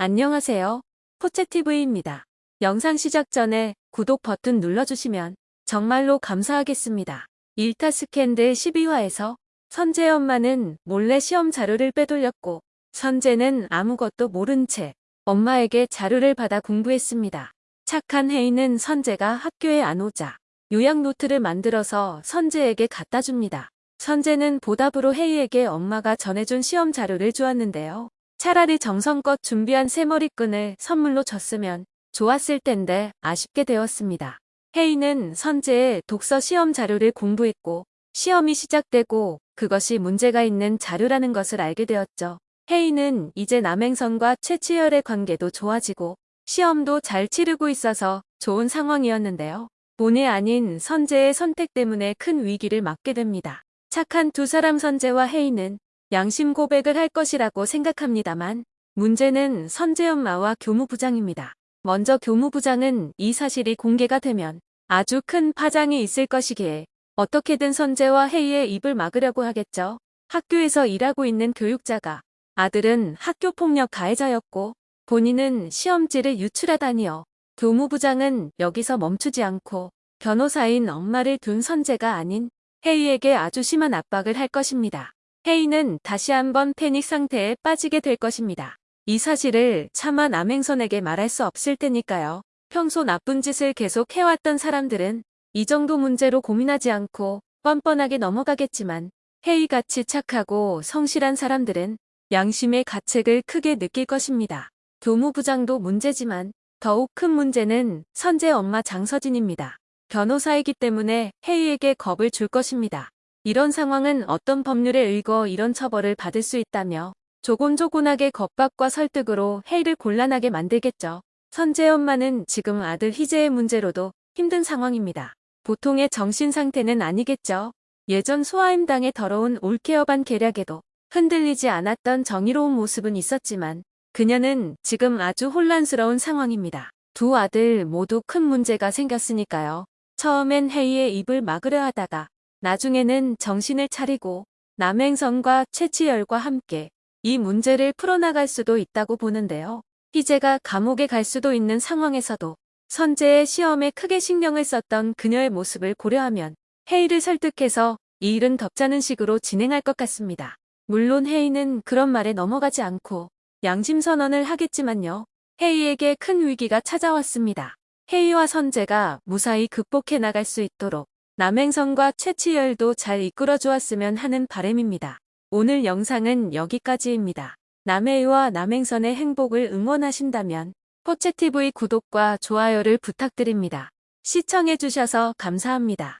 안녕하세요. 포채TV입니다. 영상 시작 전에 구독 버튼 눌러주시면 정말로 감사하겠습니다. 일타 스캔들 12화에서 선재 엄마는 몰래 시험 자료를 빼돌렸고 선재는 아무것도 모른 채 엄마에게 자료를 받아 공부했습니다. 착한 혜인은 선재가 학교에 안 오자 요약 노트를 만들어서 선재에게 갖다 줍니다. 선재는 보답으로 혜이에게 엄마가 전해준 시험 자료를 주었는데요. 차라리 정성껏 준비한 새머리끈을 선물로 줬으면 좋았을 텐데 아쉽게 되었습니다. 혜인은 선재의 독서 시험 자료를 공부했고 시험이 시작되고 그것이 문제가 있는 자료라는 것을 알게 되었죠. 혜인은 이제 남행선과 최치열의 관계도 좋아지고 시험도 잘 치르고 있어서 좋은 상황이었는데요. 본의 아닌 선재의 선택 때문에 큰 위기를 맞게 됩니다. 착한 두 사람 선재와 혜인은 양심 고백을 할 것이라고 생각합니다만 문제는 선재 엄마와 교무부장입니다. 먼저 교무부장은 이 사실이 공개가 되면 아주 큰 파장이 있을 것이기에 어떻게든 선재와 혜이의 입을 막으려고 하겠죠. 학교에서 일하고 있는 교육자가 아들은 학교폭력 가해자였고 본인은 시험지를 유출하다니요. 교무부장은 여기서 멈추지 않고 변호사인 엄마를 둔 선재가 아닌 혜이에게 아주 심한 압박을 할 것입니다. 혜인은 다시 한번 패닉 상태에 빠지게 될 것입니다. 이 사실을 차마 남행선에게 말할 수 없을 테니까요. 평소 나쁜 짓을 계속 해왔던 사람들은 이 정도 문제로 고민하지 않고 뻔뻔하게 넘어가겠지만 혜이같이 착하고 성실한 사람들은 양심의 가책을 크게 느낄 것입니다. 교무부장도 문제지만 더욱 큰 문제는 선재 엄마 장서진입니다. 변호사이기 때문에 혜이에게 겁을 줄 것입니다. 이런 상황은 어떤 법률에 의거 이런 처벌을 받을 수 있다며 조곤조곤하게 겁박과 설득으로 해이를 곤란하게 만들겠죠. 선재 엄마는 지금 아들 희재의 문제로도 힘든 상황입니다. 보통의 정신 상태는 아니겠죠. 예전 소아임당의 더러운 올케어반 계략에도 흔들리지 않았던 정의로운 모습은 있었지만 그녀는 지금 아주 혼란스러운 상황입니다. 두 아들 모두 큰 문제가 생겼으니까요. 처음엔 해이의 입을 막으려 하다가 나중에는 정신을 차리고 남행선과 최치열과 함께 이 문제를 풀어나갈 수도 있다고 보는데요. 희재가 감옥에 갈 수도 있는 상황에서도 선재의 시험에 크게 신경을 썼던 그녀의 모습을 고려하면 혜이를 설득해서 이 일은 덮자는 식으로 진행할 것 같습니다. 물론 혜이는 그런 말에 넘어가지 않고 양심 선언을 하겠지만요. 혜이에게 큰 위기가 찾아왔습니다. 혜이와 선재가 무사히 극복해 나갈 수 있도록 남행선과 최치열도 잘 이끌어 주었으면 하는 바램입니다. 오늘 영상은 여기까지입니다. 남해와 남행선의 행복을 응원하신다면 포채TV 구독과 좋아요를 부탁드립니다. 시청해주셔서 감사합니다.